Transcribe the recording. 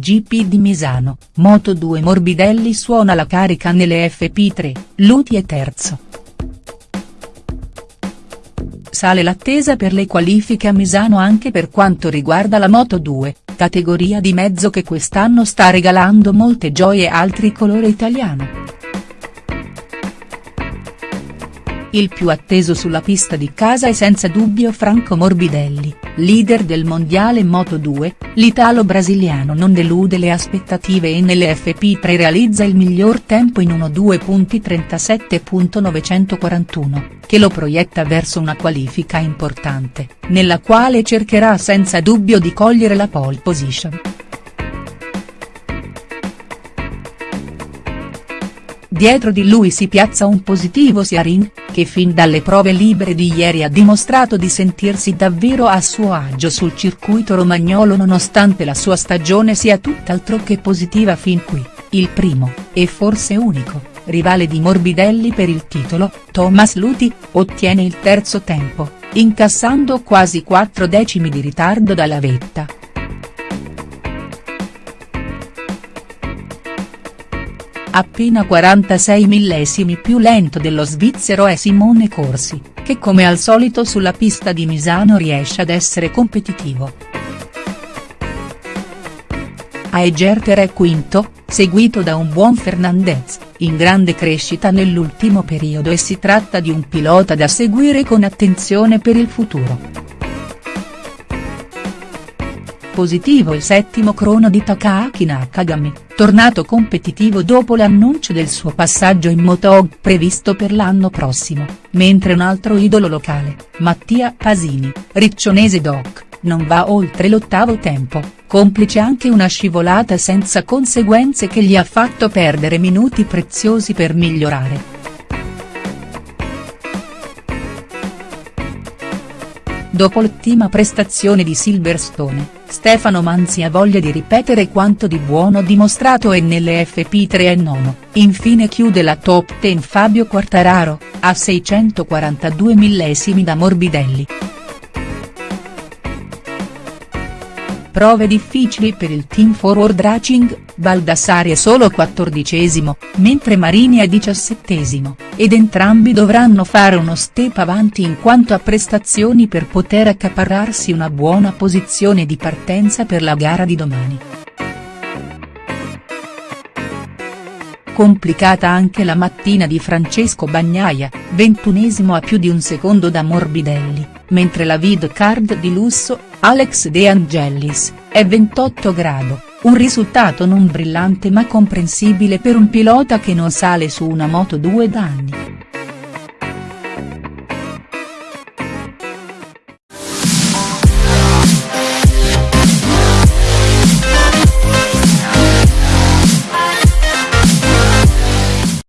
GP di Misano, Moto2 Morbidelli suona la carica nelle FP3, Luti è terzo. Sale l'attesa per le qualifiche a Misano anche per quanto riguarda la Moto2, categoria di mezzo che quest'anno sta regalando molte gioie al tricolore italiano. Il più atteso sulla pista di casa è senza dubbio Franco Morbidelli, leader del mondiale Moto2, l'italo-brasiliano non delude le aspettative e nelle FP3 realizza il miglior tempo in 1.2.37.941, che lo proietta verso una qualifica importante, nella quale cercherà senza dubbio di cogliere la pole position. Dietro di lui si piazza un positivo Siarin, che fin dalle prove libere di ieri ha dimostrato di sentirsi davvero a suo agio sul circuito romagnolo nonostante la sua stagione sia tutt'altro che positiva fin qui, il primo, e forse unico, rivale di Morbidelli per il titolo, Thomas Luti, ottiene il terzo tempo, incassando quasi 4 decimi di ritardo dalla vetta. Appena 46 millesimi più lento dello svizzero è Simone Corsi, che come al solito sulla pista di Misano riesce ad essere competitivo. Aegerter è quinto, seguito da un buon Fernandez, in grande crescita nell'ultimo periodo e si tratta di un pilota da seguire con attenzione per il futuro. Positivo il settimo crono di Takaaki Nakagami, tornato competitivo dopo l'annuncio del suo passaggio in Moto previsto per l'anno prossimo, mentre un altro idolo locale, Mattia Pasini, riccionese doc, non va oltre l'ottavo tempo, complice anche una scivolata senza conseguenze che gli ha fatto perdere minuti preziosi per migliorare. Dopo l'ottima prestazione di Silverstone, Stefano Manzi ha voglia di ripetere quanto di buono dimostrato e nelle FP3 è nono, infine chiude la top 10 Fabio Quartararo, a 642 millesimi da Morbidelli. Prove difficili per il team Forward Racing, Baldassari è solo quattordicesimo, mentre Marini è diciassettesimo, ed entrambi dovranno fare uno step avanti in quanto a prestazioni per poter accaparrarsi una buona posizione di partenza per la gara di domani. Complicata anche la mattina di Francesco Bagnaia, ventunesimo a più di un secondo da Morbidelli, mentre la vid card di lusso, Alex De Angelis, è 28 grado, un risultato non brillante ma comprensibile per un pilota che non sale su una moto 2 da anni.